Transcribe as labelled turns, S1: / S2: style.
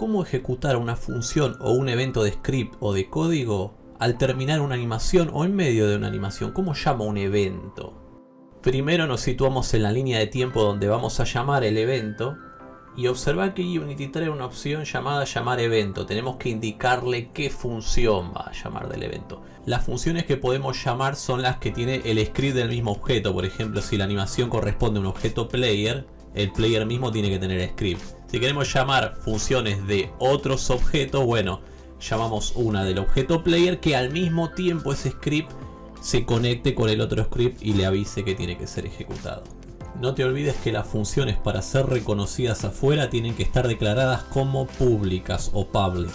S1: cómo ejecutar una función o un evento de script o de código al terminar una animación o en medio de una animación. ¿Cómo llamo un evento? Primero nos situamos en la línea de tiempo donde vamos a llamar el evento y observa que Unity trae una opción llamada llamar evento. Tenemos que indicarle qué función va a llamar del evento. Las funciones que podemos llamar son las que tiene el script del mismo objeto. Por ejemplo, si la animación corresponde a un objeto player, el player mismo tiene que tener script. Si queremos llamar funciones de otros objetos, bueno, llamamos una del objeto player que al mismo tiempo ese script se conecte con el otro script y le avise que tiene que ser ejecutado. No te olvides que las funciones para ser reconocidas afuera tienen que estar declaradas como públicas o public.